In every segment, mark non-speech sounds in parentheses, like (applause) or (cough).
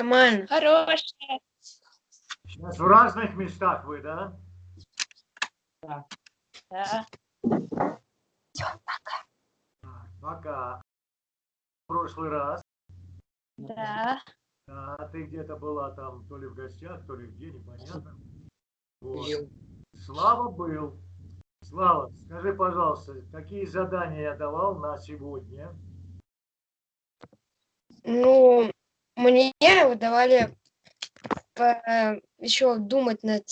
Нормально. Хорошая. Сейчас в разных местах вы, да? Да. Так, Пока. В прошлый раз. Да. А ты где-то была там, то ли в гостях, то ли где, непонятно. Вот. Слава был. Слава, скажи, пожалуйста, какие задания я давал на сегодня? Ну, мне давали еще думать над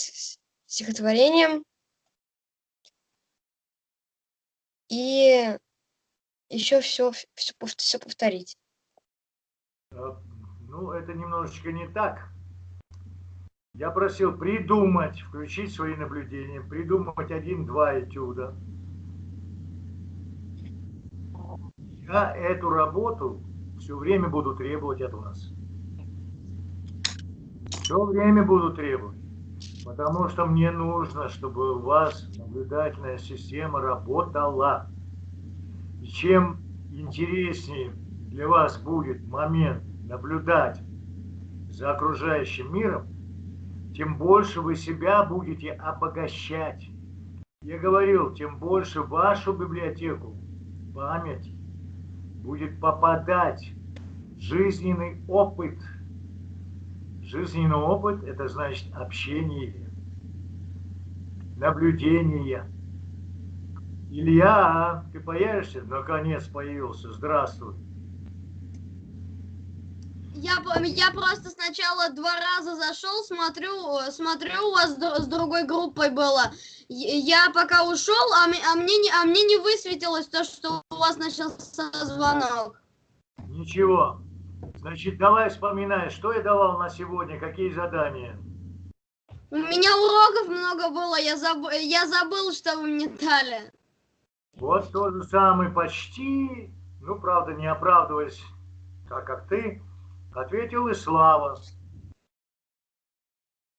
стихотворением и еще все, все, все повторить. Э, Ну, это немножечко не так. Я просил придумать, включить свои наблюдения, придумать один-два этюда. Я эту работу все время буду требовать от вас. Все время буду требовать. Потому что мне нужно, чтобы у вас наблюдательная система работала. И чем интереснее для вас будет момент наблюдать за окружающим миром, тем больше вы себя будете обогащать. Я говорил, тем больше вашу библиотеку память будет попадать жизненный опыт. Жизненный опыт – это значит общение, наблюдение. Илья, ты появишься? Наконец появился. Здравствуй. Я, я просто сначала два раза зашел, смотрю, смотрю, у вас с дру- с другой группой было. Я пока ушел, а, а мне не, а мне не высветилось то, что у вас начался звонок. Ничего. Значит, давай вспоминай, что я давал на сегодня, какие задания. У меня уроков много было, я, заб- я забыл, что вы мне дали. Вот то же самое почти, ну, правда, не оправдываясь, так как ты, ответил и Слава.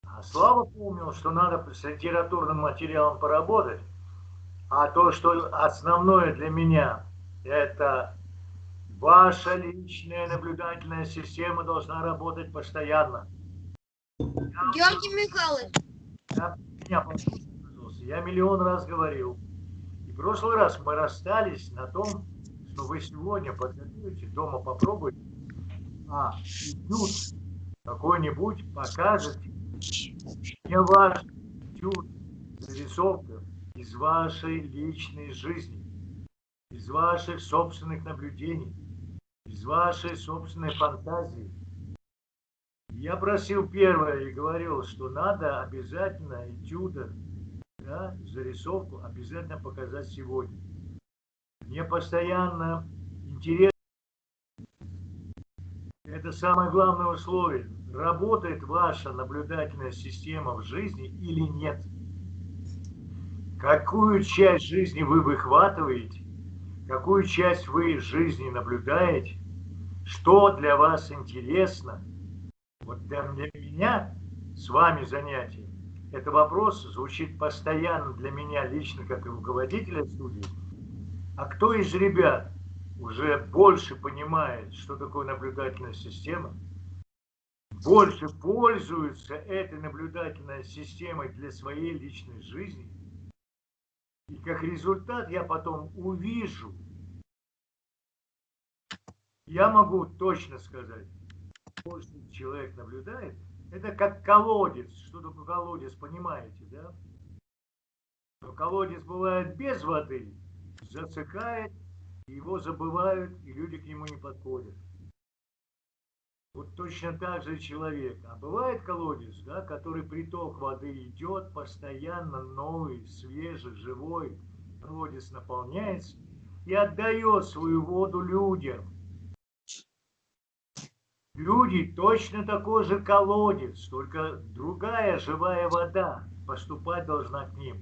А Слава помнил, что надо с литературным материалом поработать, а то, что основное для меня, это ваша личная наблюдательная система должна работать постоянно. Георгий Михайлович, Я, меня. Я миллион раз говорил. И в прошлый раз мы расстались на том, что вы сегодня подготовите, дома попробуйте, а этюд какой-нибудь покажете. Не ваш этюд, зарисовка из вашей личной жизни, из ваших собственных наблюдений, из вашей собственной фантазии. Я просил первое и говорил, что надо обязательно этюда, да, зарисовку обязательно показать сегодня. Мне постоянно интересно, это самое главное условие, работает ваша наблюдательная система в жизни или нет. Какую часть жизни вы выхватываете, какую часть вы из жизни наблюдаете, что для вас интересно – вот для, меня с вами занятие, это вопрос звучит постоянно для меня лично, как и руководителя студии. А кто из ребят уже больше понимает, что такое наблюдательная система, больше пользуется этой наблюдательной системой для своей личной жизни, и как результат я потом увижу, я могу точно сказать, больше человек наблюдает, это как колодец. Что такое колодец, понимаете, да? Но колодец бывает без воды, засыхает, его забывают, и люди к нему не подходят. Вот точно так же человек. А бывает колодец, да, который приток воды идет, постоянно новый, свежий, живой. Колодец наполняется и отдает свою воду людям. Люди точно такой же колодец, только другая живая вода поступать должна к ним.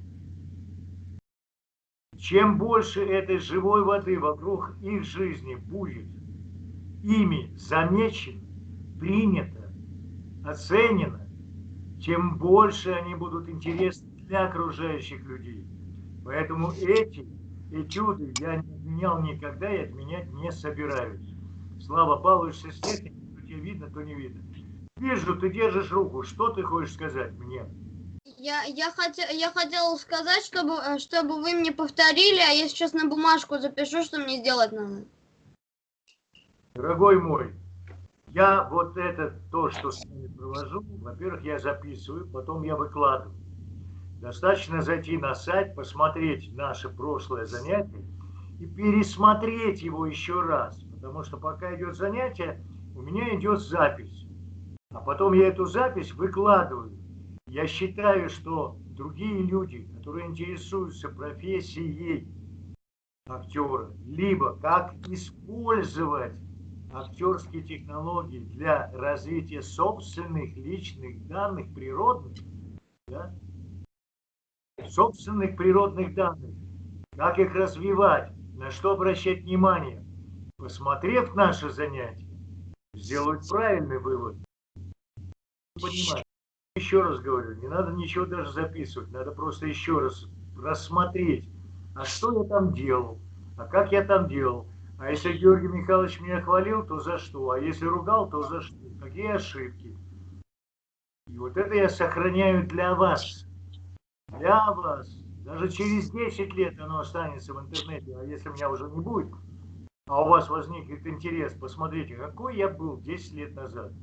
Чем больше этой живой воды вокруг их жизни будет ими замечено, принято, оценено, тем больше они будут интересны для окружающих людей. Поэтому эти этюды я не отменял никогда и отменять не собираюсь. Слава Павлович с техникой, то тебе видно, то не видно. Вижу, ты держишь руку. Что ты хочешь сказать мне? Я, я, хотел, я хотела сказать, чтобы, э, чтобы вы мне повторили, а я сейчас на бумажку запишу, что мне сделать надо. Дорогой мой, я вот это, то, что с вами провожу, во-первых, я записываю, потом я выкладываю. Достаточно зайти на сайт, посмотреть наше прошлое занятие и пересмотреть его еще раз. Потому что пока идет занятие, у меня идет запись. А потом я эту запись выкладываю. Я считаю, что другие люди, которые интересуются профессией актера, либо как использовать актерские технологии для развития собственных личных данных природных, да? собственных природных данных, как их развивать, на что обращать внимание, посмотрев наше занятие, сделают правильный вывод. Понимать еще раз говорю, не надо ничего даже записывать, надо просто еще раз рассмотреть, а что я там делал, а как я там делал. А если Георгий Михайлович меня хвалил, то за что? А если ругал, то за что? Какие ошибки? И вот это я сохраняю для вас. Для вас. Даже через 10 лет оно останется в интернете, а если меня уже не будет, а у вас возникнет интерес, посмотрите, какой я был 10 лет назад.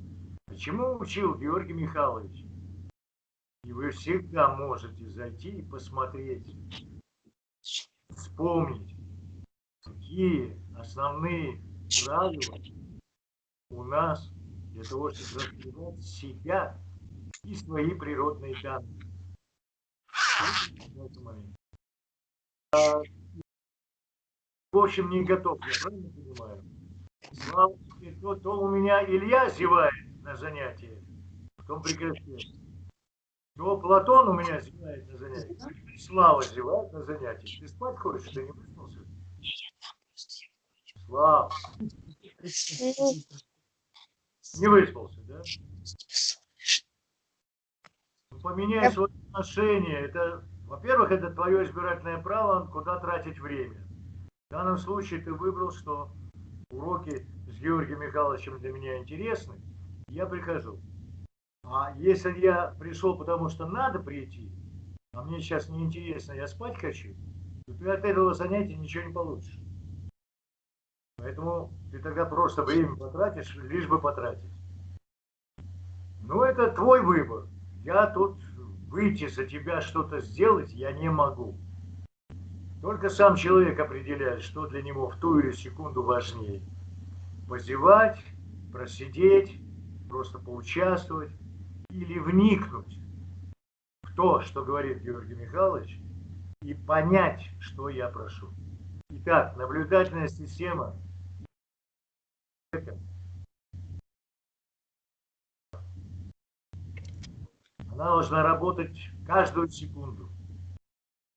Почему учил Георгий Михайлович? И вы всегда можете зайти и посмотреть, вспомнить, какие основные правила у нас для того, чтобы развивать себя и свои природные данные. В общем, не готов, я правильно понимаю? Слава, то, то у меня Илья зевает на занятии, потом прекращает. Ну, Платон у меня зевает на занятии. Слава зевает на занятии. Ты спать хочешь? Ты не выспался? Не выспался, да? Ну, поменяй свое отношение. Это, во-первых, это твое избирательное право, куда тратить время. В данном случае ты выбрал, что уроки с Георгием Михайловичем для меня интересны. Я прихожу. А если я пришел, потому что надо прийти, а мне сейчас неинтересно, я спать хочу, то ты от этого занятия ничего не получишь. Поэтому ты тогда просто время потратишь, лишь бы потратить. Ну, это твой выбор. Я тут выйти за тебя что-то сделать я не могу. Только сам человек определяет, что для него в ту или секунду важнее. Позевать, просидеть, просто поучаствовать или вникнуть в то, что говорит Георгий Михайлович, и понять, что я прошу. Итак, наблюдательная система она должна работать каждую секунду.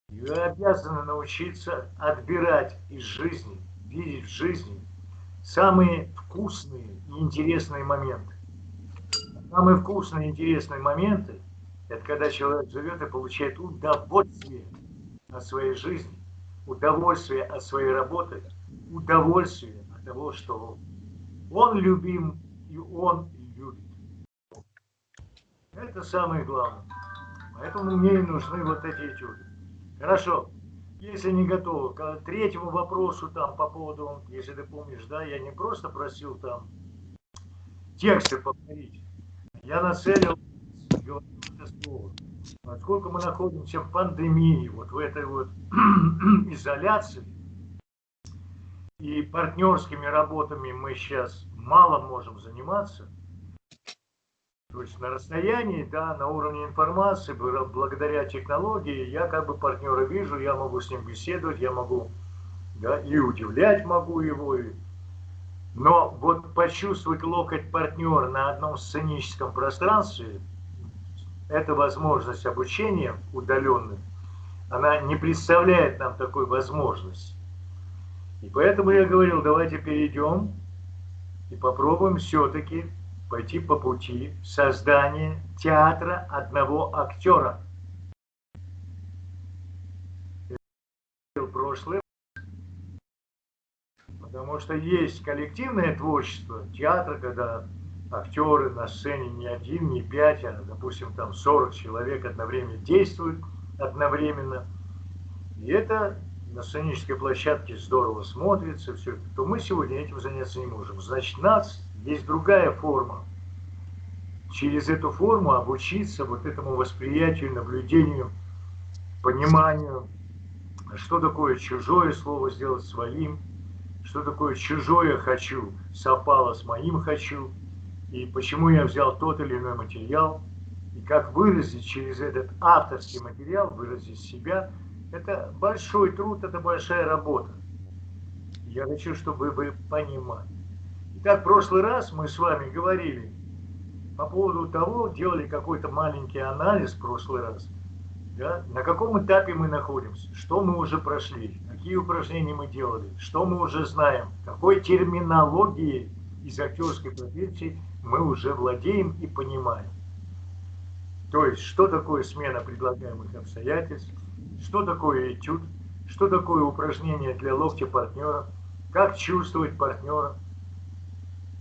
Вы обязаны научиться отбирать из жизни, видеть в жизни самые вкусные и интересные моменты. Самые вкусные и интересные моменты – это когда человек живет и получает удовольствие от своей жизни, удовольствие от своей работы, удовольствие от того, что он любим и он любит. Это самое главное. Поэтому мне и нужны вот эти этюды. Хорошо. Если не готовы, к третьему вопросу там по поводу, если ты помнишь, да, я не просто просил там тексты повторить, я нацелил это слово. Поскольку мы находимся в пандемии, вот в этой вот (clears throat) изоляции, и партнерскими работами мы сейчас мало можем заниматься, то есть на расстоянии, да, на уровне информации, благодаря технологии, я как бы партнера вижу, я могу с ним беседовать, я могу, да, и удивлять могу его, и но вот почувствовать локоть партнера на одном сценическом пространстве, эта возможность обучения удаленным, она не представляет нам такой возможности. И поэтому я говорил, давайте перейдем и попробуем все-таки пойти по пути создания театра одного актера. Прошлое Потому что есть коллективное творчество театра, когда актеры на сцене не один, не пять, а, допустим, там 40 человек одновременно действуют, одновременно. И это на сценической площадке здорово смотрится, все то мы сегодня этим заняться не можем. Значит, нас есть другая форма. Через эту форму обучиться вот этому восприятию, наблюдению, пониманию, что такое чужое слово сделать своим, что такое чужое хочу совпало с моим хочу, и почему я взял тот или иной материал, и как выразить через этот авторский материал, выразить себя, это большой труд, это большая работа. Я хочу, чтобы вы понимали. Итак, в прошлый раз мы с вами говорили по поводу того, делали какой-то маленький анализ в прошлый раз, да, на каком этапе мы находимся, что мы уже прошли, какие упражнения мы делали, что мы уже знаем, какой терминологией из актерской профессии мы уже владеем и понимаем. То есть, что такое смена предлагаемых обстоятельств, что такое этюд, что такое упражнение для локтя партнера, как чувствовать партнера,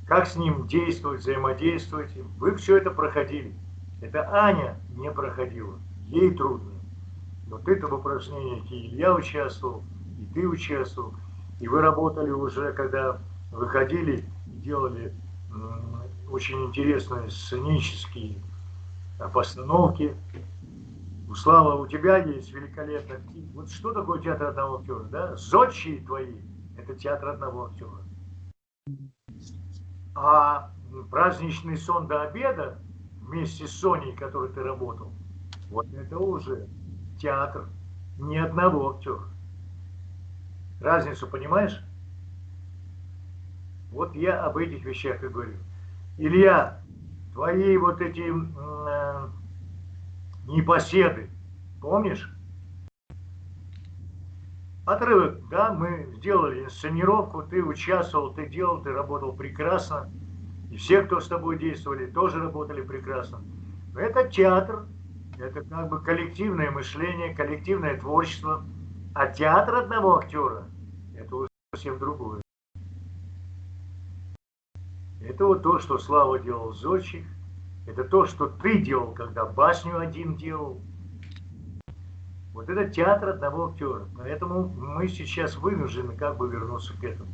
как с ним действовать, взаимодействовать. Вы все это проходили. Это Аня не проходила, ей трудно. Вот это в упражнениях и Илья участвовал, и ты участвовал, и вы работали уже, когда выходили делали очень интересные сценические постановки. Слава, у тебя есть великолепно. Вот что такое театр одного актера? Да? Зодчие твои – это театр одного актера. А праздничный сон до обеда вместе с Соней, которой ты работал, вот это уже театр ни одного актера. Разницу понимаешь? Вот я об этих вещах и говорю. Илья, твои вот эти э, непоседы, помнишь? Отрывок, да, мы сделали инсценировку, ты участвовал, ты делал, ты работал прекрасно. И все, кто с тобой действовали, тоже работали прекрасно. Это театр, это как бы коллективное мышление, коллективное творчество. А театр одного актера – это совсем другое. Это вот то, что Слава делал Зодчих, это то, что ты делал, когда басню один делал. Вот это театр одного актера. Поэтому мы сейчас вынуждены как бы вернуться к этому.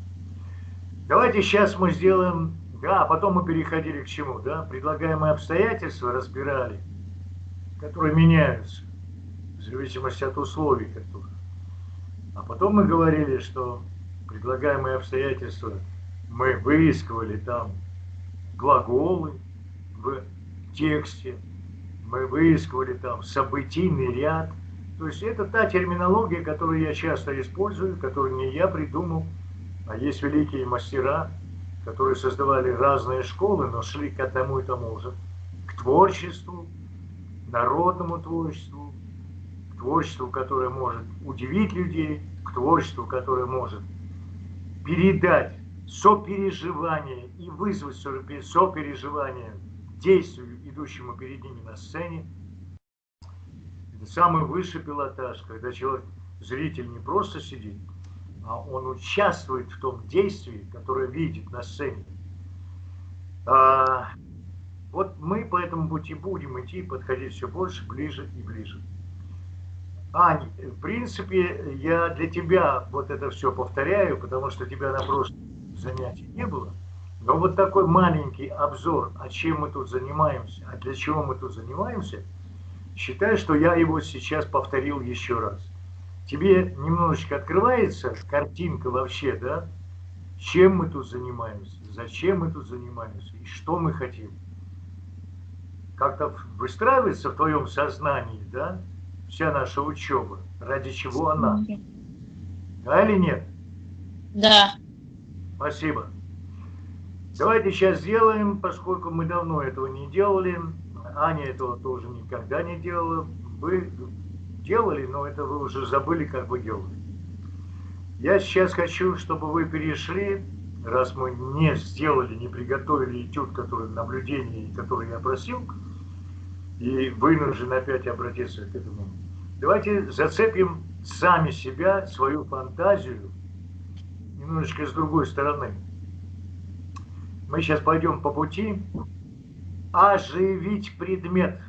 Давайте сейчас мы сделаем... Да, а потом мы переходили к чему, да? Предлагаемые обстоятельства разбирали, которые меняются в зависимости от условий, которых. А потом мы говорили, что предлагаемые обстоятельства мы выискивали там глаголы в тексте, мы выискивали там событийный ряд, то есть это та терминология, которую я часто использую, которую не я придумал, а есть великие мастера, которые создавали разные школы, но шли к одному и тому же, к творчеству, народному творчеству, к творчеству, которое может удивить людей, к творчеству, которое может передать сопереживание и вызвать сопереживание действию, идущему перед ними на сцене – самый высший пилотаж, когда человек, зритель не просто сидит, а он участвует в том действии, которое видит на сцене. А, вот мы по этому пути будем идти, подходить все больше, ближе и ближе. Ань, в принципе, я для тебя вот это все повторяю, потому что тебя на прошлом занятии не было. Но вот такой маленький обзор, о чем мы тут занимаемся, а для чего мы тут занимаемся – Считай, что я его сейчас повторил еще раз. Тебе немножечко открывается картинка вообще, да? Чем мы тут занимаемся, зачем мы тут занимаемся и что мы хотим. Как-то выстраивается в твоем сознании, да, вся наша учеба, ради чего она. Да или нет? Да. Спасибо. Давайте сейчас сделаем, поскольку мы давно этого не делали, Аня этого тоже никогда не делала. Вы делали, но это вы уже забыли, как вы делали. Я сейчас хочу, чтобы вы перешли, раз мы не сделали, не приготовили этюд, который наблюдение, который я просил, и вынужден опять обратиться к этому. Давайте зацепим сами себя, свою фантазию, немножечко с другой стороны. Мы сейчас пойдем по пути оживить предмет.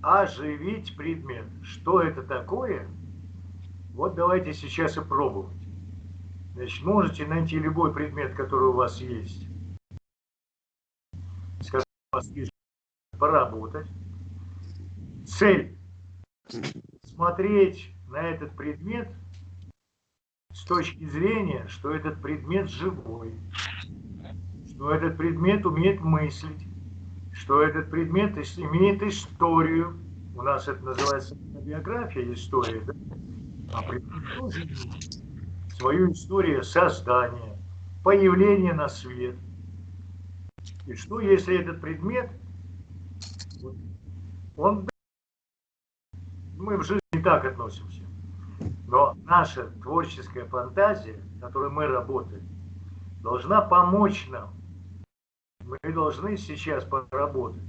Оживить предмет. Что это такое? Вот давайте сейчас и пробовать. Значит, можете найти любой предмет, который у вас есть. С у вас есть поработать. Цель. Смотреть на этот предмет с точки зрения, что этот предмет живой, что этот предмет умеет мыслить, что этот предмет имеет историю. У нас это называется биография, история. Да? А предмет тоже свою историю создания, появления на свет. И что, если этот предмет, он, мы в жизни так относимся, но наша творческая фантазия, в которой мы работаем, должна помочь нам. Мы должны сейчас поработать.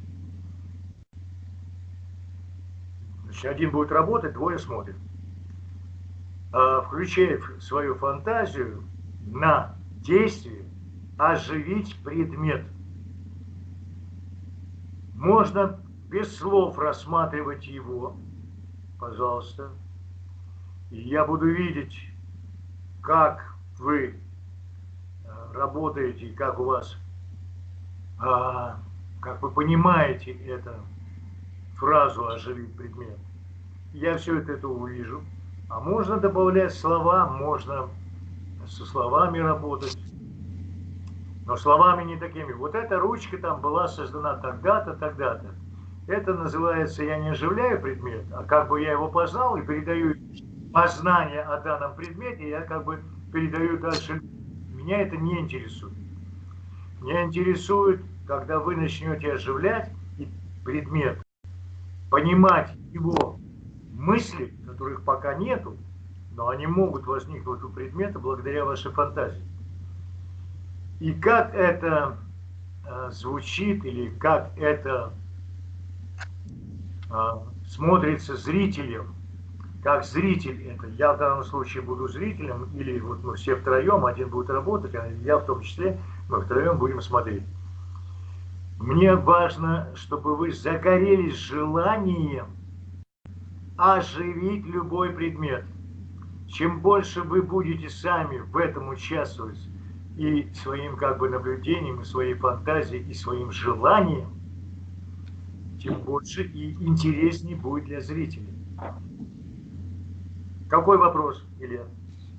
Значит, один будет работать, двое смотрят. А, включая свою фантазию на действие, оживить предмет. Можно без слов рассматривать его, пожалуйста. Я буду видеть, как вы а, работаете, как у вас, а, как вы понимаете эту фразу «оживить предмет». Я все это, это увижу. А можно добавлять слова, можно со словами работать. Но словами не такими. Вот эта ручка там была создана тогда-то, тогда-то. Это называется, я не оживляю предмет, а как бы я его познал и передаю познание о данном предмете, я как бы передаю дальше. Меня это не интересует. Меня интересует, когда вы начнете оживлять предмет, понимать его мысли, которых пока нету, но они могут возникнуть у предмета благодаря вашей фантазии. И как это э, звучит или как это э, смотрится зрителем, как зритель это, я в данном случае буду зрителем, или вот мы все втроем, один будет работать, а я в том числе, мы втроем будем смотреть. Мне важно, чтобы вы загорелись желанием оживить любой предмет. Чем больше вы будете сами в этом участвовать и своим как бы наблюдением, и своей фантазией, и своим желанием, тем больше и интереснее будет для зрителей. Какой вопрос, Илья?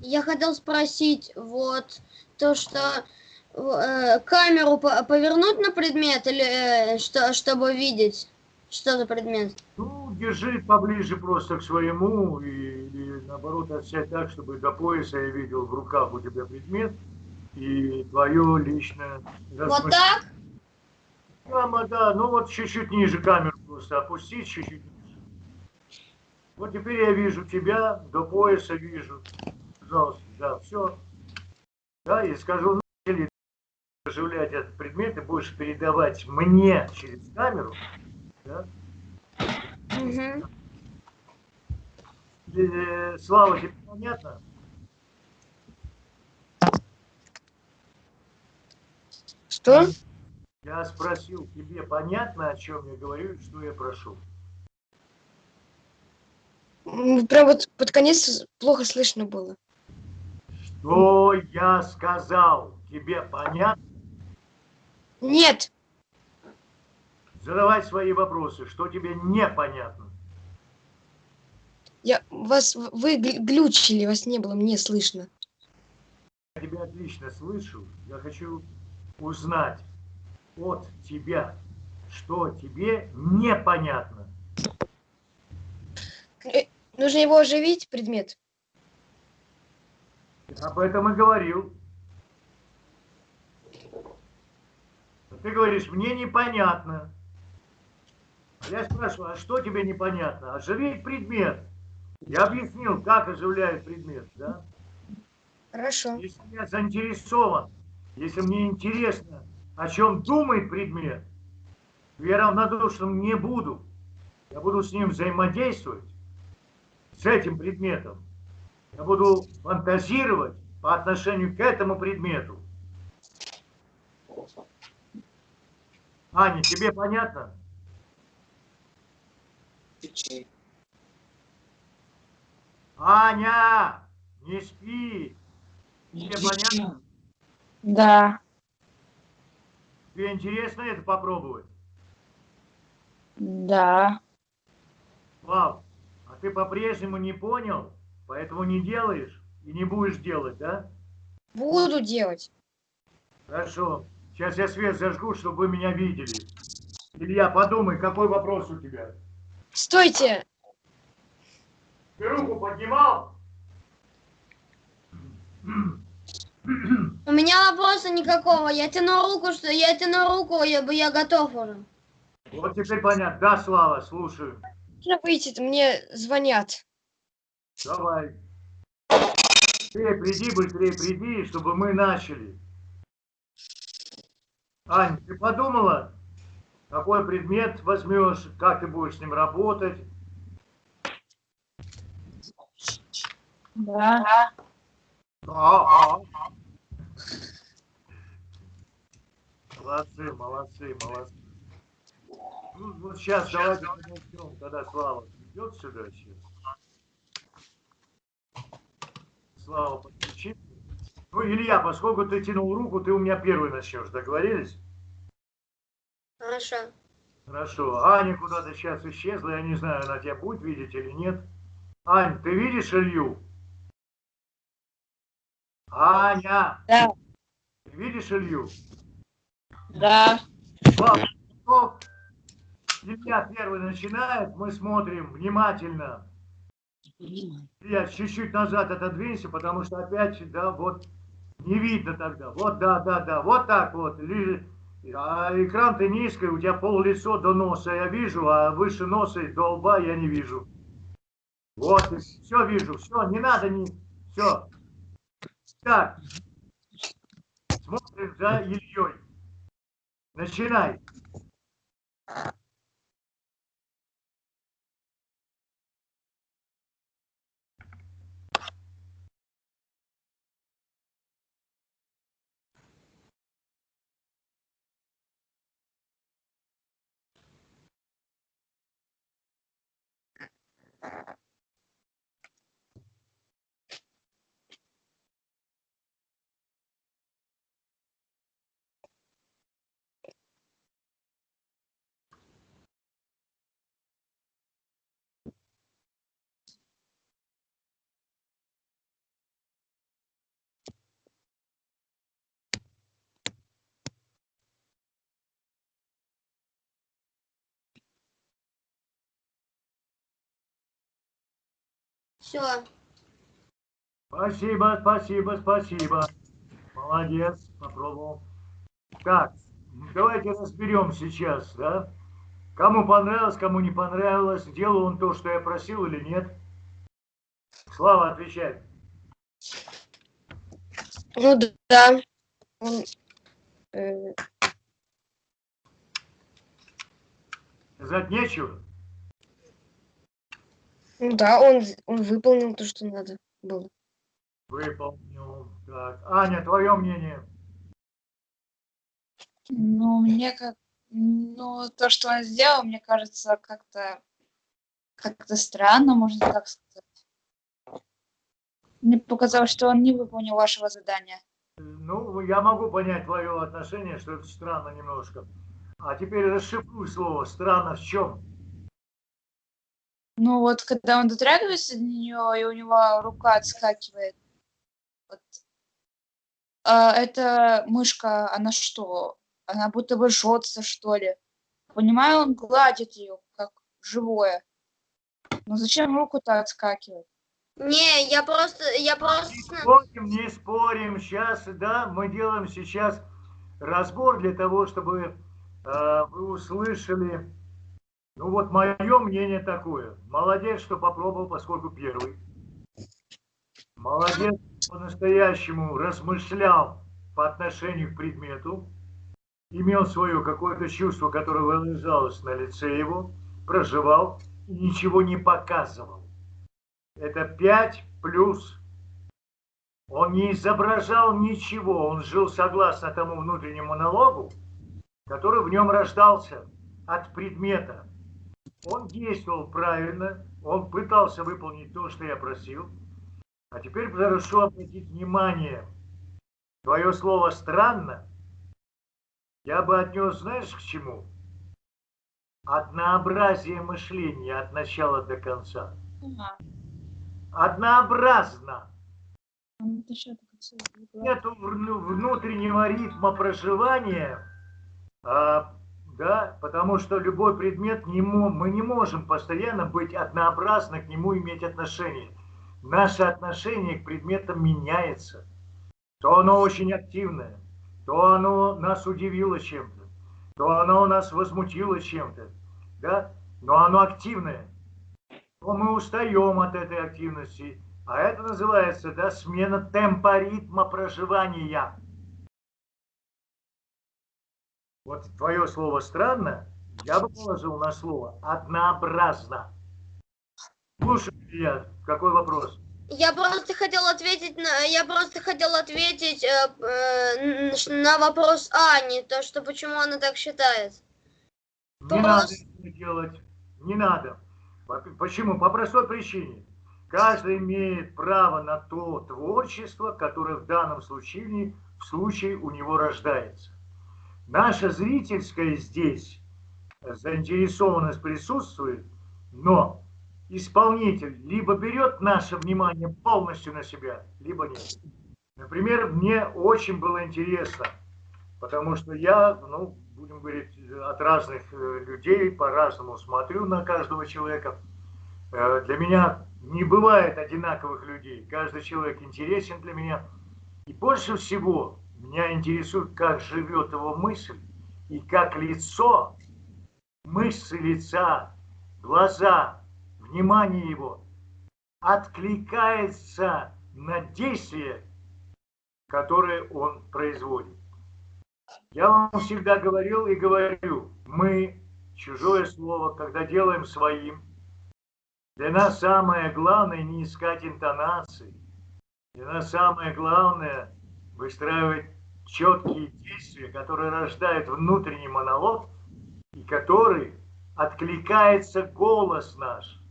Я хотел спросить, вот, то, что э, камеру повернуть на предмет, или э, что, чтобы видеть, что за предмет? Ну, держи поближе просто к своему и, и наоборот отсядь так, чтобы до пояса я видел в руках у тебя предмет и твое личное... Вот так? Прямо, да, ну вот чуть-чуть ниже камеру просто опустить, чуть-чуть. Вот теперь я вижу тебя, до пояса вижу. Пожалуйста, да, все. Да, и скажу, или оживлять этот предмет, и будешь передавать мне через камеру, да, Угу. Слава, тебе понятно? Что? Я спросил, тебе понятно, о чем я говорю и что я прошу? Прям вот под конец плохо слышно было. Что я сказал? Тебе понятно? Нет. Задавай свои вопросы. Что тебе непонятно? Я вас вы глючили, вас не было, мне слышно. Я тебя отлично слышу. Я хочу узнать от тебя, что тебе непонятно. Нужно его оживить, предмет. Об этом и говорил. Ты говоришь, мне непонятно. Я спрашиваю, а что тебе непонятно? Оживить предмет. Я объяснил, как оживляет предмет, да? Хорошо. Если я заинтересован, если мне интересно, о чем думает предмет, я равнодушным не буду. Я буду с ним взаимодействовать, с этим предметом. Я буду фантазировать, по отношению к этому предмету. Аня, тебе понятно? Аня, не спи. Тебе понятно? Да. Тебе интересно это попробовать? Да. Слав, а ты по-прежнему не понял, поэтому не делаешь и не будешь делать, да? Буду делать. Хорошо. Сейчас я свет зажгу, чтобы вы меня видели. Илья, подумай, какой вопрос у тебя? Стойте! Ты руку поднимал? У меня вопроса никакого. Я тяну руку, что я тяну руку, я, я готов уже. Вот теперь понятно. Да, Слава, слушаю. Можно выйти, мне звонят. Давай. Быстрее приди, быстрее приди, чтобы мы начали. Ань, ты подумала, какой предмет возьмешь, как ты будешь с ним работать? Да. А, а. Молодцы, молодцы, молодцы. Ну, вот сейчас давайте подождем, когда Слава придет сюда сейчас. Слава, подключи. Ну, Илья, поскольку ты тянул руку, ты у меня первый начнешь. Договорились? Хорошо. Хорошо. Аня куда-то сейчас исчезла. Я не знаю, она тебя будет видеть или нет. Ань, ты видишь Илью? Аня! Да. Ты видишь Илью? Да. Слава, готов? Илья первый начинает, мы смотрим внимательно. Я чуть-чуть назад отодвинься, потому что опять, да, вот, не видно тогда. Вот, да, да, да, вот так вот. А экран ты низкий, у тебя пол лицо до носа я вижу, а выше носа и до лба я не вижу. Вот, все вижу, все, не надо, не, все. Так, смотрим за Ильей. Начинай. Все. Спасибо, спасибо, спасибо. Молодец, попробовал. Так, давайте разберем сейчас, да? Кому понравилось, кому не понравилось, делал он то, что я просил или нет? Слава, отвечай. Ну да. Он, э, Сказать нечего? Ну да, он, он выполнил то, что надо было. Выполнил. Так, Аня, твое мнение? Ну, мне как... Ну, то, что он сделал, мне кажется, как-то... Как-то странно, можно так сказать. Мне показалось, что он не выполнил вашего задания. Ну, я могу понять твое отношение, что это странно немножко. А теперь расшифруй слово «странно» в чем? Ну, вот когда он дотрагивается до нее, и у него рука отскакивает. Вот. А эта мышка, она что? Она будто бы жжется, что ли. Понимаю, он гладит ее, как живое. Но зачем руку-то отскакивает? Не, я просто, я Не просто... спорим, не спорим. Сейчас, да, мы делаем сейчас разбор для того, чтобы э, вы услышали. Ну вот мое мнение такое. Молодец, что попробовал, поскольку первый. Молодец, по-настоящему размышлял по отношению к предмету. Имел свое какое-то чувство, которое выражалось на лице его. Проживал и ничего не показывал. Это 5 плюс Он не изображал ничего, он жил согласно тому внутреннему монологу, который в нем рождался от предмета. Он действовал правильно, он пытался выполнить то, что я просил. А теперь прошу обратить внимание. Твое слово «странно» я бы отнес, знаешь, к чему? Однообразие мышления от начала до конца. Однообразно. Это что, так отсюда не было? Нету вну- внутреннего ритма проживания, а, да, потому что любой предмет, не мы не можем постоянно быть однообразно к нему иметь отношение. Наше отношение к предметам меняется. То оно очень активное, то оно нас удивило чем-то, то оно нас возмутило чем-то, да, но оно активное. То мы устаем от этой активности, а это называется, да, смена темпа ритма проживания. Вот твое слово странно, я бы положил на слово однообразно. Слушай, я, какой вопрос? Я просто хотел ответить на, я просто хотел ответить э, э, на вопрос Ани, то что почему она так считает. Не Просто- надо этого делать, не надо. По- Почему? По простой причине. Каждый имеет право на то творчество, которое в данном случае, в случае у него рождается. Наша зрительская здесь заинтересованность присутствует, но исполнитель либо берет наше внимание полностью на себя, либо нет. Например, мне очень было интересно, потому что я, ну, будем говорить, от разных э, людей по-разному смотрю на каждого человека. Э, Для меня не бывает одинаковых людей. Каждый человек интересен для меня. И больше всего меня интересует, как живет его мысль и как лицо, мышцы лица, глаза, внимание его откликается на действие, которое он производит. Я вам всегда говорил и говорю, мы чужое слово, когда делаем своим, для нас самое главное не искать интонации. Для нас самое главное выстраивать четкие действия, которые рождают внутренний монолог и который откликается голос наш.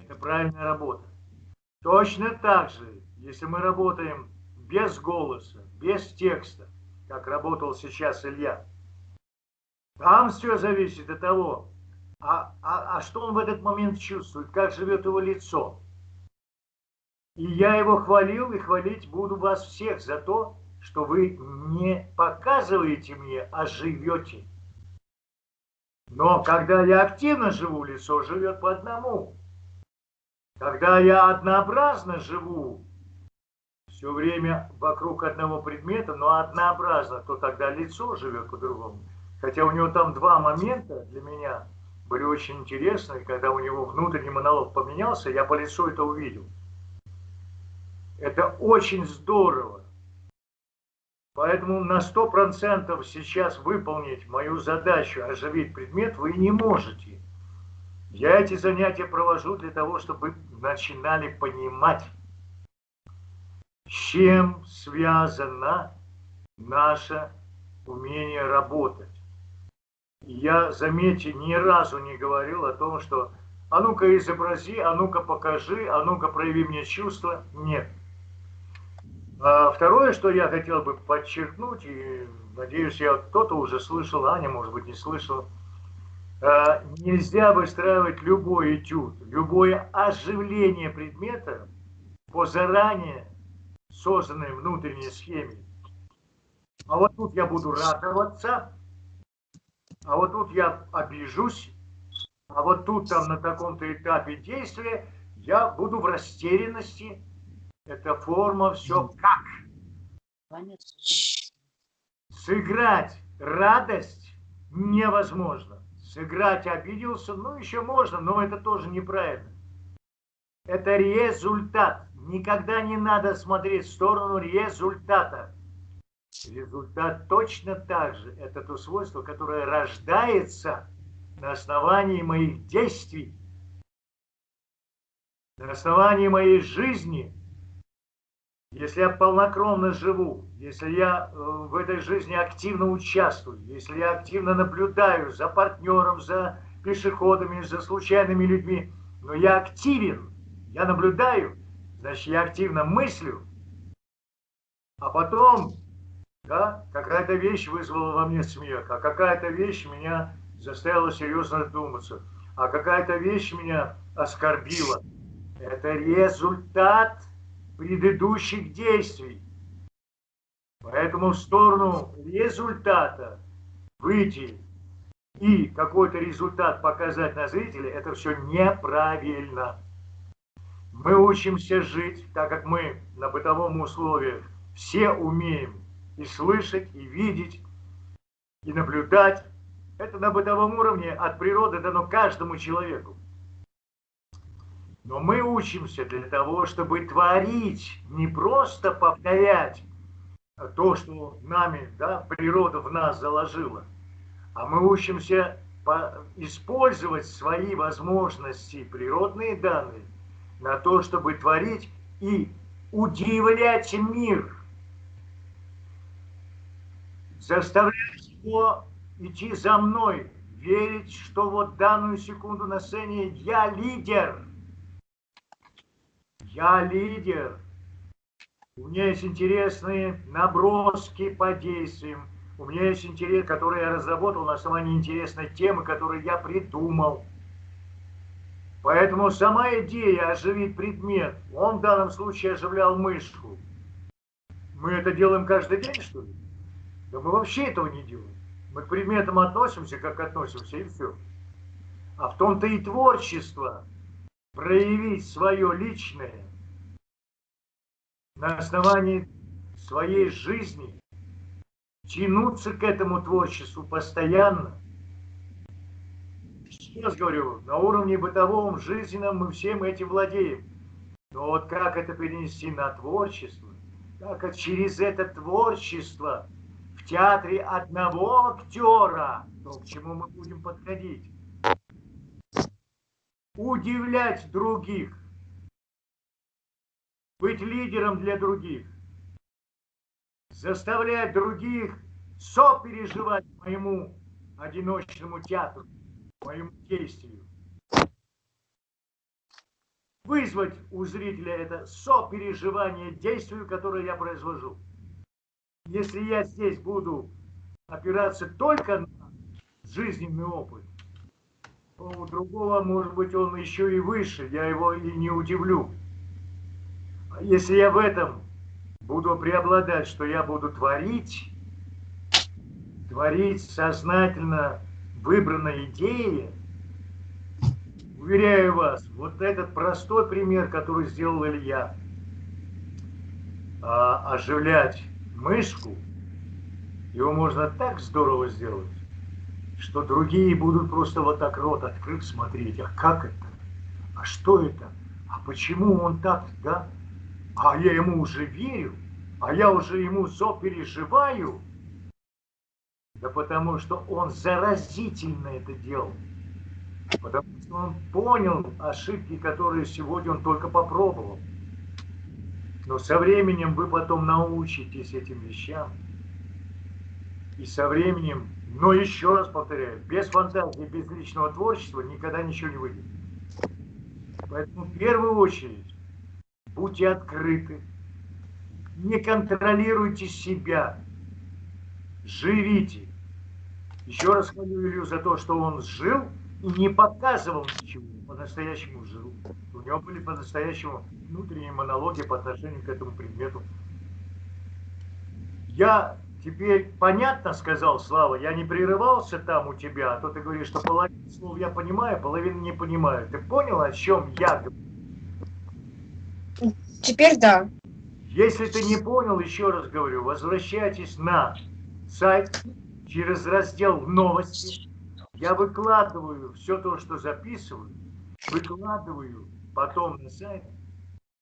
Это правильная работа. Точно так же, если мы работаем без голоса, без текста, как работал сейчас Илья, там все зависит от того, а, а, а что он в этот момент чувствует, как живет его лицо. И я его хвалил и хвалить буду вас всех за то, что вы не показываете мне, а живете. Но когда я активно живу, лицо живет по одному. Когда я однообразно живу, все время вокруг одного предмета, но однообразно, то тогда лицо живет по-другому. Хотя у него там два момента для меня были очень интересные, когда у него внутренний монолог поменялся, я по лицу это увидел. Это очень здорово. Поэтому на 100% сейчас выполнить мою задачу оживить предмет вы не можете. Я эти занятия провожу для того, чтобы начинали понимать, с чем связано наше умение работать. Я, заметьте, ни разу не говорил о том, что а ну-ка изобрази, а ну-ка покажи, а ну-ка прояви мне чувства. Нет. А второе, что я хотел бы подчеркнуть, и надеюсь, я кто-то уже слышал, Аня, может быть, не слышал, а, нельзя выстраивать любой этюд, любое оживление предмета по заранее созданной внутренней схеме. А вот тут я буду радоваться, а вот тут я обижусь, а вот тут там на таком-то этапе действия я буду в растерянности. Это форма все как. Сыграть радость невозможно. Сыграть обиделся, ну еще можно, но это тоже неправильно. Это результат. Никогда не надо смотреть в сторону результата. Результат точно так же. Это то свойство, которое рождается на основании моих действий, на основании моей жизни. Если я полнокровно живу, если я э, в этой жизни активно участвую, если я активно наблюдаю за партнером, за пешеходами, за случайными людьми, но я активен, я наблюдаю, значит, я активно мыслю, а потом, да, какая-то вещь вызвала во мне смех, а какая-то вещь меня заставила серьезно задуматься, а какая-то вещь меня оскорбила. Это результат предыдущих действий. Поэтому в сторону результата выйти и какой-то результат показать на зрителя, это все неправильно. Мы учимся жить, так как мы на бытовом условии все умеем и слышать, и видеть, и наблюдать. Это на бытовом уровне от природы дано каждому человеку. Но мы учимся для того, чтобы творить, не просто повторять то, что нами, да, природа в нас заложила, а мы учимся использовать свои возможности, природные данные, на то, чтобы творить и удивлять мир, заставлять его идти за мной, верить, что вот данную секунду на сцене я лидер – я лидер. У меня есть интересные наброски по действиям. У меня есть интерес, который я разработал на основании интересной темы, которую я придумал. Поэтому сама идея оживить предмет, он в данном случае оживлял мышку. Мы это делаем каждый день, что ли? Да мы вообще этого не делаем. Мы к предметам относимся, как относимся, и все. А в том-то и творчество проявить свое личное на основании своей жизни, тянуться к этому творчеству постоянно. Раз говорю, на уровне бытовом, жизненном мы всем этим владеем. Но вот как это перенести на творчество, как через это творчество в театре одного актера, то к чему мы будем подходить, удивлять других, быть лидером для других, заставлять других сопереживать моему одиночному театру, моему действию. Вызвать у зрителя это сопереживание действию, которое я произвожу. Если я здесь буду опираться только на жизненный опыт, у другого, может быть, он еще и выше, я его и не удивлю. Если я в этом буду преобладать, что я буду творить, творить сознательно выбранной идеи, уверяю вас, вот этот простой пример, который сделал Илья, а, оживлять мышку, его можно так здорово сделать, что другие будут просто вот так рот открыв смотреть, а как это, а что это, а почему он так, да? а я ему уже верю, а я уже ему сопереживаю, да потому что он заразительно это делал. Потому что он понял ошибки, которые сегодня он только попробовал. Но со временем вы потом научитесь этим вещам. И со временем, но еще раз повторяю, без фантазии, без личного творчества никогда ничего не выйдет. Поэтому в первую очередь будьте открыты, не контролируйте себя, живите. Еще раз хвалю Илью за то, что он жил и не показывал ничего, по-настоящему жил. У него были по-настоящему внутренние монологи по отношению к этому предмету. Я теперь понятно сказал, Слава, я не прерывался там у тебя, а то ты говоришь, что половину слов я понимаю, половину не понимаю. Ты понял, о чем я говорю? Теперь да. Если ты не понял, еще раз говорю, возвращайтесь на сайт через раздел «Новости». Я выкладываю все то, что записываю, выкладываю потом на сайт.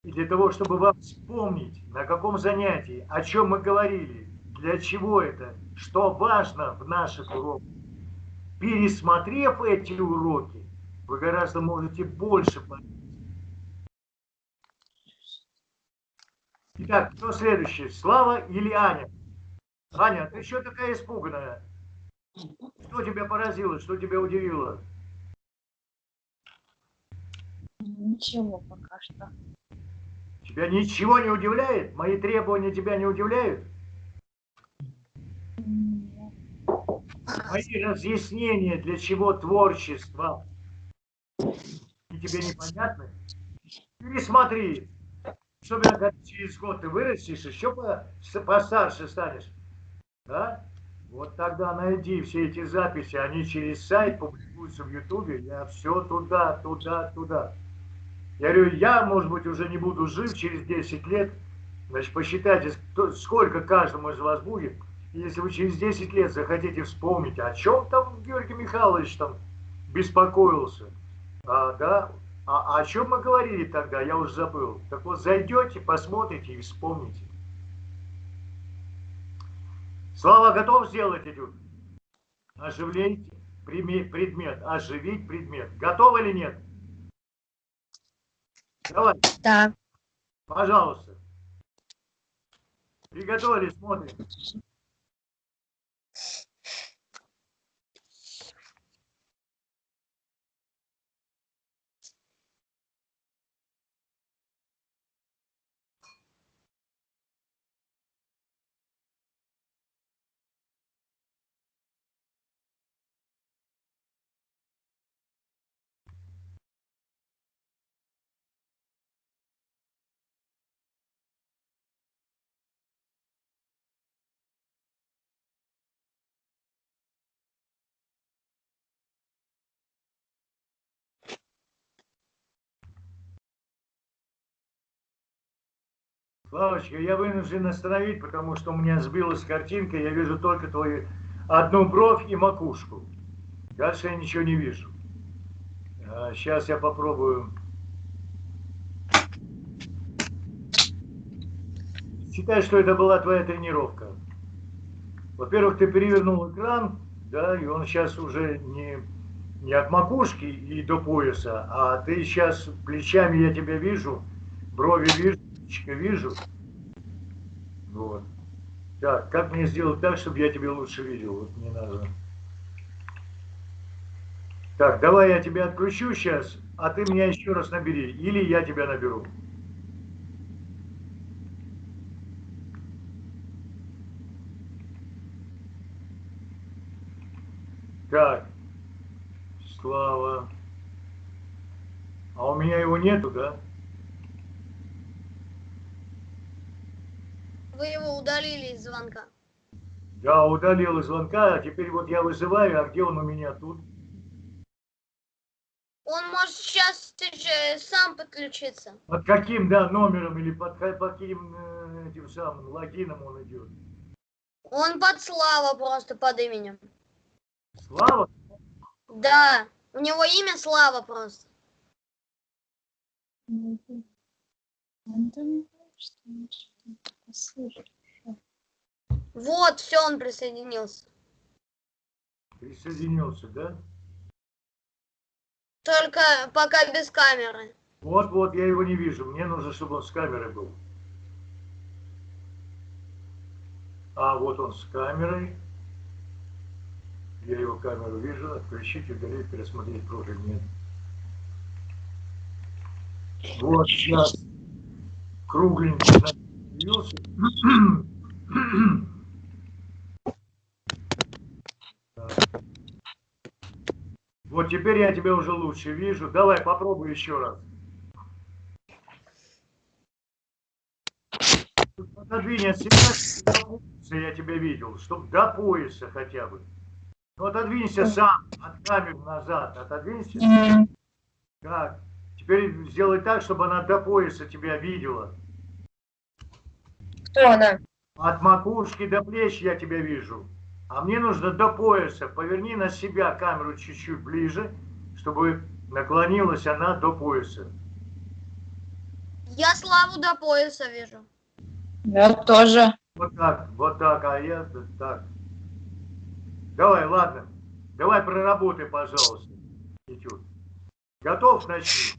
И для того, чтобы вам вспомнить, на каком занятии, о чем мы говорили, для чего это, что важно в наших уроках. Пересмотрев эти уроки, вы гораздо можете больше понять Итак, кто следующий? Слава или Аня? Аня, ты что такая испуганная? Что тебя поразило, что тебя удивило? Ничего пока что. Тебя ничего не удивляет? Мои требования тебя не удивляют? Мои разъяснения, для чего творчество, и тебе непонятны? Пересмотри. Особенно, когда через год ты вырастешь, еще постарше станешь. Да? Вот тогда найди все эти записи, они через сайт публикуются в Ютубе, я все туда, туда, туда. Я говорю, я, может быть, уже не буду жив через 10 лет, значит, посчитайте, сколько каждому из вас будет, если вы через 10 лет захотите вспомнить, о чем там Георгий Михайлович там беспокоился, а, да, а, о чем мы говорили тогда, я уже забыл. Так вот, зайдете, посмотрите и вспомните. Слава готов сделать этюд? Оживление предмет, оживить предмет. Готов или нет? Давай, Да. пожалуйста. Приготовились, смотрим. Славочка, я вынужден остановить, потому что у меня сбилась картинка, я вижу только твою одну бровь и макушку. Дальше я ничего не вижу. сейчас я попробую. Считай, что это была твоя тренировка. Во-первых, ты перевернул экран, да, и он сейчас уже не, не от макушки и до пояса, а ты сейчас плечами я тебя вижу, брови вижу, личико вижу. Вот. Так, как мне сделать так, чтобы я тебя лучше видел? Вот мне надо. Так, давай я тебя отключу сейчас, а ты меня еще раз набери. Или я тебя наберу. Так, Слава. А у меня его нету, да? Вы его удалили из звонка. Я удалил из звонка, а теперь вот я вызываю, а где он у меня тут? Он может сейчас сам подключиться. Под каким, да, номером или под, под каким э, этим самым логином он идет? Он под Слава просто под именем. Слава? Да, у него имя Слава просто. ну, Он Вот, все, он присоединился. Присоединился, да? Только пока без камеры. Вот, вот, я его не вижу. Мне нужно, чтобы он с камерой был. А, вот он с камерой. Я его камеру вижу. Отключить, удалить, пересмотреть профиль. Нет. Вот сейчас кругленький Вот теперь я тебя уже лучше вижу. Давай попробуй еще раз. Отодвинь от себя, до пояса я тебя видел, чтобы до пояса хотя бы. Ну отодвинься сам, от камеры назад, отодвинься. Так, теперь сделай так, чтобы она до пояса тебя видела. Кто она? От макушки до плеч я тебя вижу. А мне нужно до пояса. Поверни на себя камеру чуть-чуть ближе, чтобы наклонилась она до пояса. Я Славу до пояса вижу. Я тоже. Вот так, вот так, а я так. Давай, ладно. Давай проработай, пожалуйста. Готов? Начни.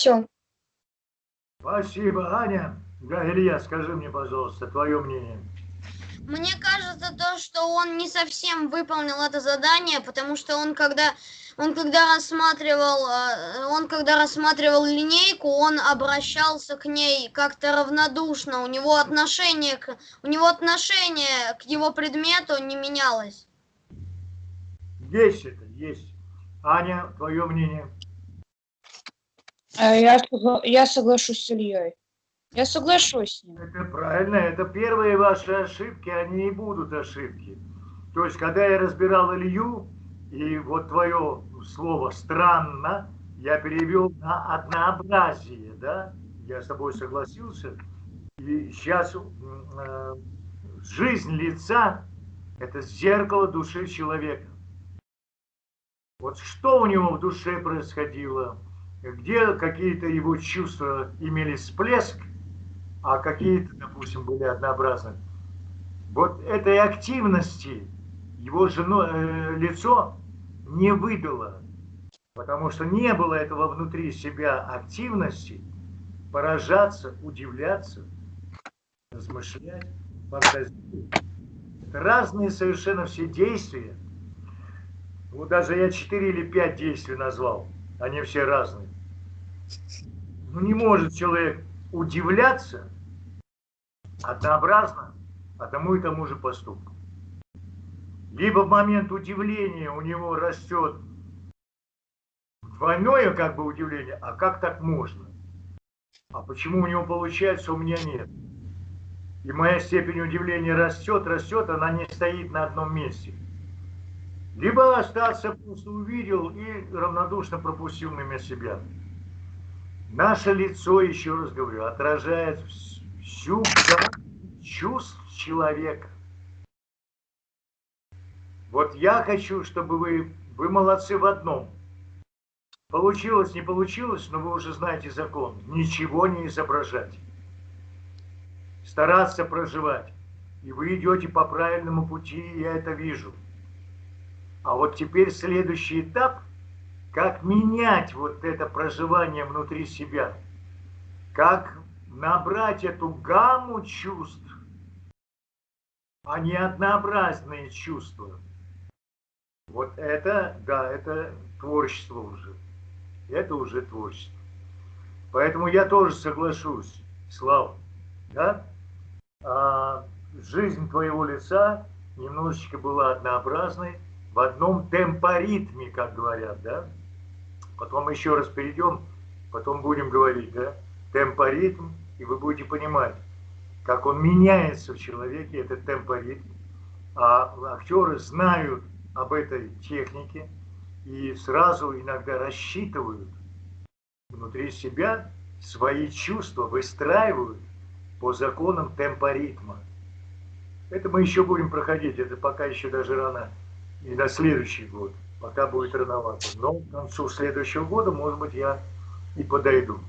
Все. Спасибо, Аня. Да, Илья, скажи мне, пожалуйста, твое мнение. Мне кажется, то, что он не совсем выполнил это задание, потому что он когда он когда рассматривал э, он когда рассматривал линейку, он обращался к ней как-то равнодушно. У него отношение к у него отношение к его предмету не менялось. Есть это, есть. Аня, твое мнение. Э, Я, я соглашусь с Ильей. Я соглашусь с ним. Это правильно, это первые ваши ошибки, они и будут ошибки. То есть, когда я разбирал Илью, и вот твое слово «странно» я перевел на однообразие, да? Я с тобой согласился. И сейчас жизнь лица – это зеркало души человека. Вот что у него в душе происходило, где какие-то его чувства имели всплеск, а какие-то, допустим, были однообразны. Вот этой активности его жено, э, лицо не выдало, потому что не было этого внутри себя активности поражаться, удивляться, размышлять, фантазировать. Это разные совершенно все действия. Вот даже я 4 или 5 действий назвал, они все разные. Ну не может человек удивляться однообразно одному и тому же поступку. Либо в момент удивления у него растет двойное как бы удивление, а как так можно? А почему у него получается, у меня нет? И моя степень удивления растет, растет, она не стоит на одном месте. Либо остаться просто увидел и равнодушно пропустил мимо себя. Наше лицо, еще раз говорю, отражает всю чувств человека. Вот я хочу, чтобы вы, вы молодцы в одном. Получилось, не получилось, но вы уже знаете закон. Ничего не изображать. Стараться проживать. И вы идете по правильному пути, я это вижу. А вот теперь следующий этап, как менять вот это проживание внутри себя. Как набрать эту гамму чувств, а не однообразные чувства. Вот это, да, это творчество уже. Это уже творчество. Поэтому я тоже соглашусь, Слава, да? А, жизнь твоего лица немножечко была однообразной, в одном темпоритме, как говорят, да? Потом еще раз перейдем, потом будем говорить, да? Темпоритм, и вы будете понимать, как он меняется в человеке, этот темпоритм. А актеры знают об этой технике и сразу иногда рассчитывают внутри себя свои чувства, выстраивают по законам темпоритма. Это мы еще будем проходить, это пока еще даже рано и на следующий год, пока будет рановато. Но к концу следующего года, может быть, я и подойду.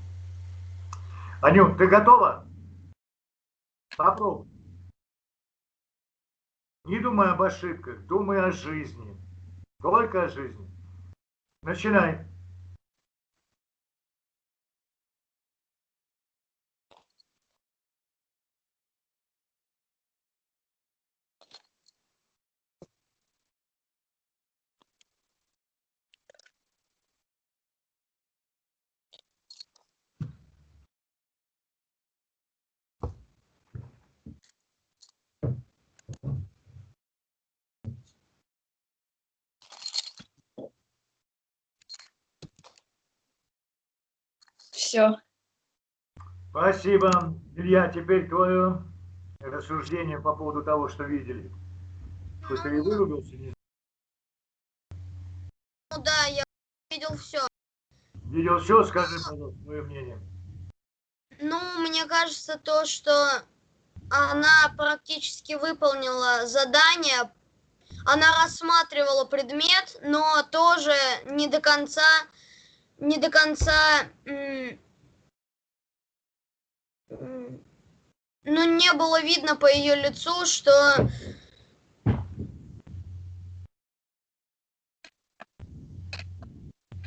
Анют, ты готова? Попробуй. Не думай об ошибках, думай о жизни. Только о жизни. Начинай. Все. Спасибо. Илья, теперь твое рассуждение по поводу того, что видели. Что ты и вырубился? Не Ну да, я видел все. видел все? Скажи, пожалуйста, твое мнение. Ну, мне кажется, то, что она практически выполнила задание, она рассматривала предмет, но тоже не до конца, не до конца, ну, не было видно по ее лицу, что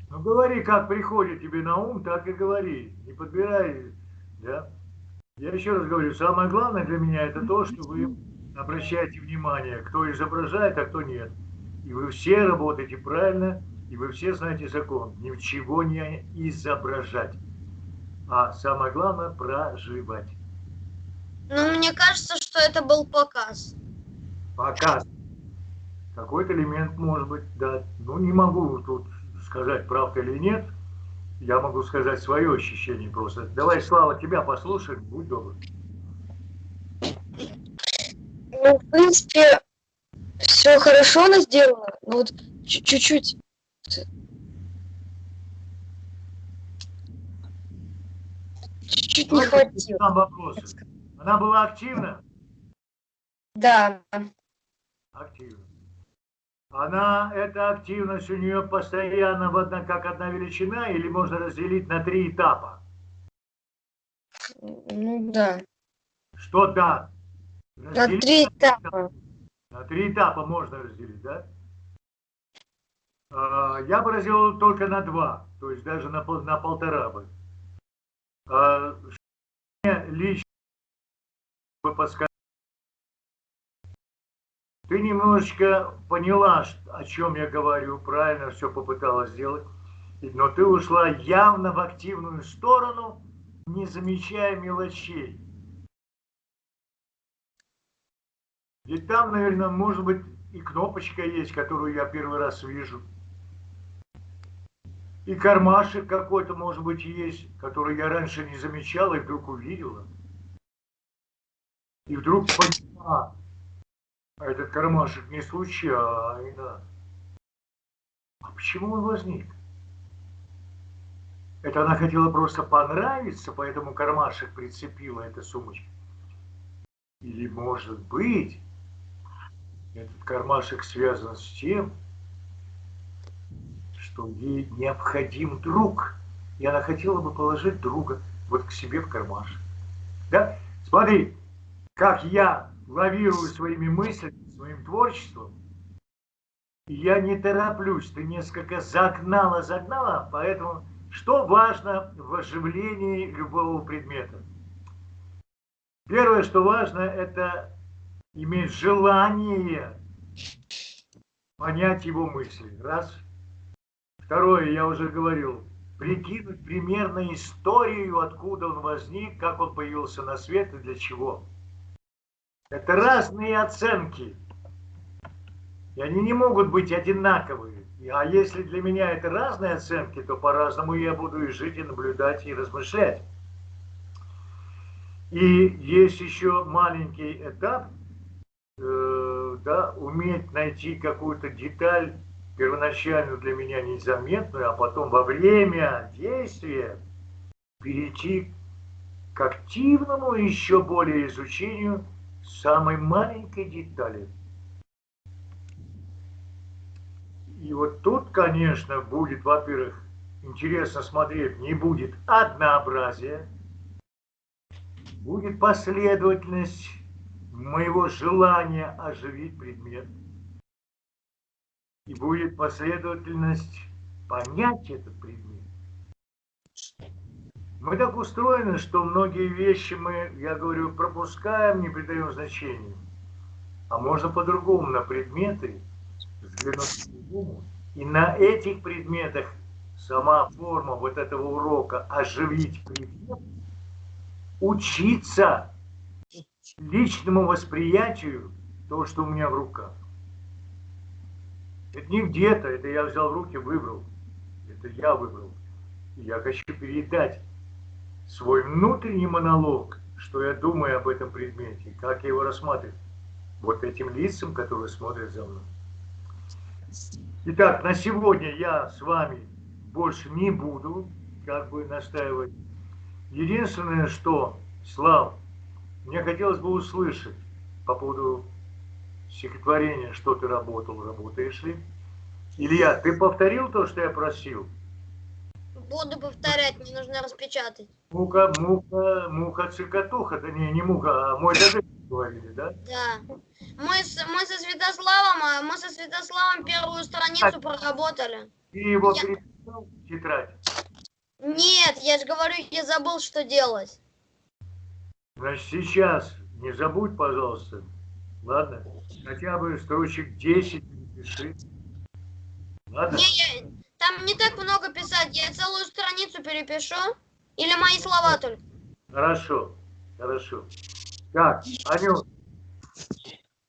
Ну, говори, как приходит тебе на ум, так и говори. Не подбирай, да? Я еще раз говорю, самое главное для меня это то, что вы обращаете внимание, кто изображает, а кто нет. И вы все работаете правильно, и вы все знаете закон. Ничего не изображать. А самое главное проживать. Ну, мне кажется, что это был показ. Показ. Какой-то элемент может быть, да. Ну, не могу тут сказать, правда или нет. Я могу сказать свое ощущение просто. Давай, Слава, тебя послушаем, будь добр. Ну, в принципе, все хорошо она сделала, но вот чу- чуть-чуть. Чуть-чуть не хватило. Она была активна? Да, Активна. Она, эта активность у нее постоянно в одна, как одна величина или можно разделить на три этапа? ну да. Что да? На Разделить три этапа. На три этапа можно разделить, да? А, Я бы разделил только на два, то есть даже на, на полтора бы. А, лично подсказать? Ты немножечко поняла, о чем я говорю, правильно все попыталась сделать, но ты ушла явно в активную сторону, не замечая мелочей. И там, наверное, может быть, и кнопочка есть, которую я первый раз вижу. И кармашек какой-то, может быть, есть, который я раньше не замечала и вдруг увидела. И вдруг поняла, а этот кармашек не случайно. А почему он возник? Это она хотела просто понравиться, поэтому кармашек прицепила эта сумочка. Или, может быть, этот кармашек связан с тем, что ей необходим друг. И она хотела бы положить друга вот к себе в кармашек. Да? Смотри, как я лавирую своими мыслями, своим творчеством. Я не тороплюсь, ты несколько загнала, загнала, поэтому что важно в оживлении любого предмета? Первое, что важно, это иметь желание понять его мысли. Раз. Второе, я уже говорил, прикинуть примерно историю, откуда он возник, как он появился на свет и для чего. Это разные оценки. И они не могут быть одинаковые. А если для меня это разные оценки, то по-разному я буду и жить, и наблюдать, и размышлять. И есть еще маленький этап, э, да, уметь найти какую-то деталь, первоначально для меня незаметную, а потом во время действия перейти к активному еще более изучению самой маленькой детали. И вот тут, конечно, будет, во-первых, интересно смотреть, не будет однообразия, будет последовательность моего желания оживить предмет, и будет последовательность понять этот предмет. Мы так устроены, что многие вещи мы, я говорю, пропускаем, не придаем значения. А можно по-другому на предметы взглянуть по-другому. И на этих предметах сама форма вот этого урока оживить предмет, учиться личному восприятию того, что у меня в руках. Это не где-то, это я взял в руки, выбрал. Это я выбрал. Я хочу передать свой внутренний монолог, что я думаю об этом предмете, как я его рассматриваю. Вот этим лицам, которые смотрят за мной. Итак, на сегодня я с вами больше не буду как бы настаивать. Единственное, что, Слав, мне хотелось бы услышать по поводу стихотворения, что ты работал, работаешь ли. Илья, ты повторил то, что я просил? Буду повторять, мне нужно распечатать. Мука, мука, муха, цикатуха, да не, не муха, а мой дядя говорили, да? Да. Мы, с, мы со Святославом, а мы со Святославом первую страницу проработали. Ты его Я- переписал? тетрадь? Нет, я же говорю, я забыл, что делать. Значит, сейчас не забудь, пожалуйста, ладно? Хотя бы строчек 10 напиши. Ладно? Не, я- там не так много писать, я целую страницу перепишу. Или мои слова только. Хорошо, хорошо. Так, Анют,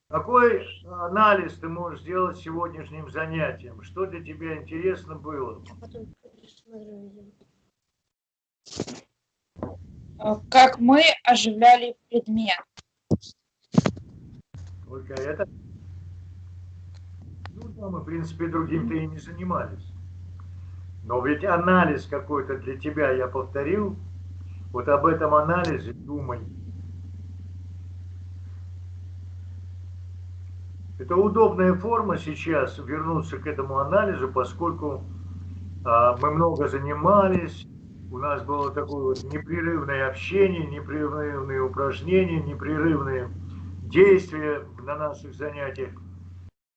какой анализ ты можешь сделать сегодняшним занятием? Что для тебя интересно было? Э, Как мы оживляли предмет. Только это? Ну, да, мы, в принципе, другим-то и не занимались. Но ведь анализ какой-то для тебя я повторил. Вот об этом анализе думай. Это удобная форма сейчас вернуться к этому анализу, поскольку а, мы много занимались, у нас было такое вот непрерывное общение, непрерывные упражнения, непрерывные действия на наших занятиях.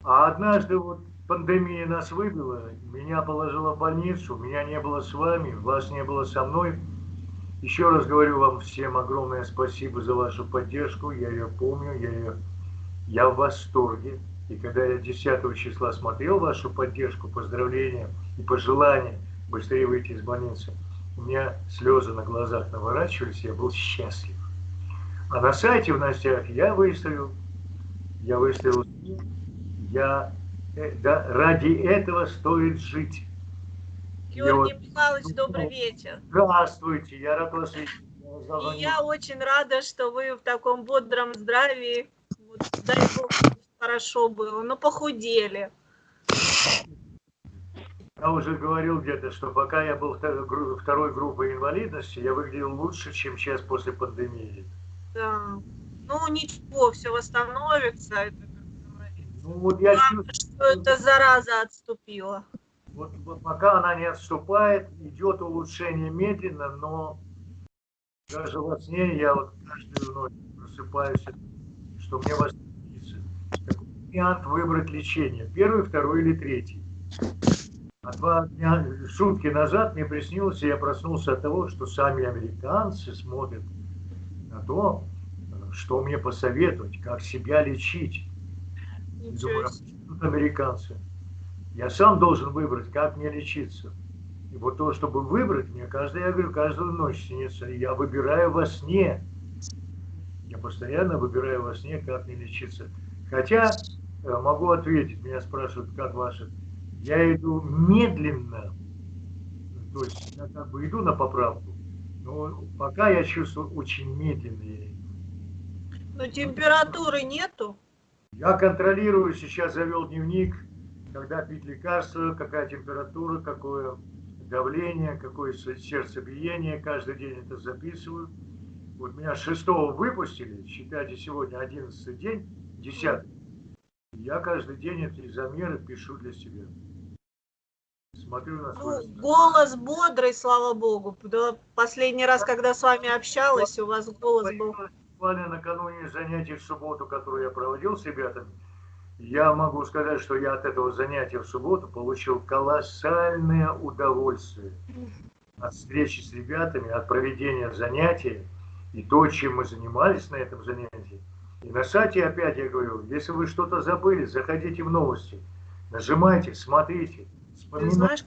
А однажды вот пандемия нас выбила, меня положила в больницу, меня не было с вами, вас не было со мной. Еще раз говорю вам всем огромное спасибо за вашу поддержку, я ее помню, я ее я в восторге. И когда я 10 числа смотрел вашу поддержку, поздравления и пожелания быстрее выйти из больницы, у меня слезы на глазах наворачивались, я был счастлив. А на сайте в новостях я выставил, я выставил, я, э, да, ради этого стоит жить. Георгий вот- Михайлович, добрый вечер. Здравствуйте, я рад вас видеть. И я очень рада, что вы в таком бодром здравии. Вот, дай бог, хорошо было, но похудели. Я уже говорил где-то, что пока я был второй группой инвалидности, я выглядел лучше, чем сейчас после пандемии. Да. Ну ничего, все восстановится. Это. Ну вот я Главное, чувствую, что эта зараза отступила. вот, вот пока она не отступает, идет улучшение медленно, но даже во сне я вот каждую ночь просыпаюсь, что мне вас снится. Какой вариант выбрать лечение? Первый, второй или третий? А два дня, сутки назад мне приснилось, и я проснулся от того, что сами американцы смотрят на то, что мне посоветовать, как себя лечить. И Ничего думаю, себе. тут американцы. Я сам должен выбрать, как мне лечиться. И вот то, чтобы выбрать, мне каждый, я говорю, каждую ночь снится. Я выбираю во сне. Я постоянно выбираю во сне, как мне лечиться. Хотя э, могу ответить, меня спрашивают, как ваше. Я иду медленно, то есть я как бы иду на поправку, но пока я чувствую очень медленно. я иду. Но температуры нету. Я контролирую, сейчас завел дневник, когда пить лекарства, какая температура, какое давление, какое се- сердцебиение, каждый день это записываю. Вот меня 6 выпустили, считайте, сегодня 11 день, 10. Я каждый день эти замеры пишу для себя. Смотрю на свой... Ну, голос бодрый, слава богу. Последний раз, когда с вами общалась, у вас голос был. Буквально накануне занятий в субботу, которое я проводил с ребятами, я могу сказать, что я от этого занятия в субботу получил колоссальное удовольствие от встречи с ребятами, от проведения занятия и то, чем мы занимались на этом занятии. И на сайте опять я говорю, если вы что-то забыли, заходите в новости, нажимайте, смотрите, вспоминайте. знаешь,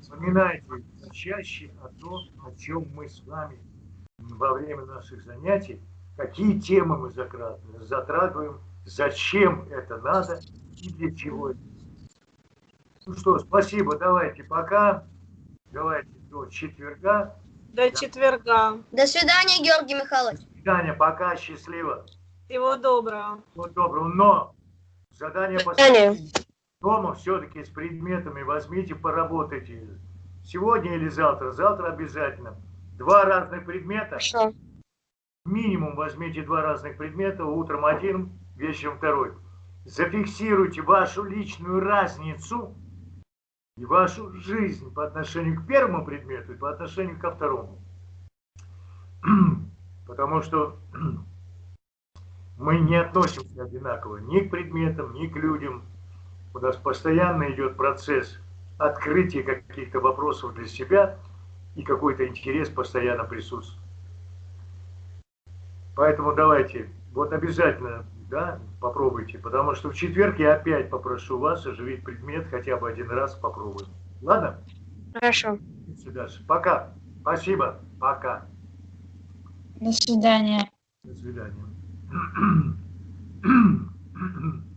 Вспоминайте чаще о том, о чем мы с вами во время наших занятий, какие темы мы затрагиваем, зачем это надо и для чего это. Ну что, спасибо, давайте пока, давайте до четверга. до четверга. До свидания, Георгий Михайлович. Таня, пока, счастливо, Всего доброго. всего доброго, но задание по Таня. дома все-таки с предметами возьмите, поработайте. Сегодня или завтра, завтра обязательно. Два разных предмета. Хорошо. Минимум возьмите два разных предмета, утром один, вечером второй. Зафиксируйте вашу личную разницу и вашу жизнь по отношению к первому предмету и по отношению ко второму. (clears throat) Потому что мы не относимся одинаково ни к предметам, ни к людям. У нас постоянно идет процесс открытие каких-то вопросов для себя и какой-то интерес постоянно присутствует. Поэтому давайте, вот обязательно, да, попробуйте, потому что в четверг я опять попрошу вас оживить предмет, хотя бы один раз попробуем. Ладно? Хорошо. До свидания. Пока. Спасибо. Пока. До свидания. До свидания. (clears throat) (clears throat)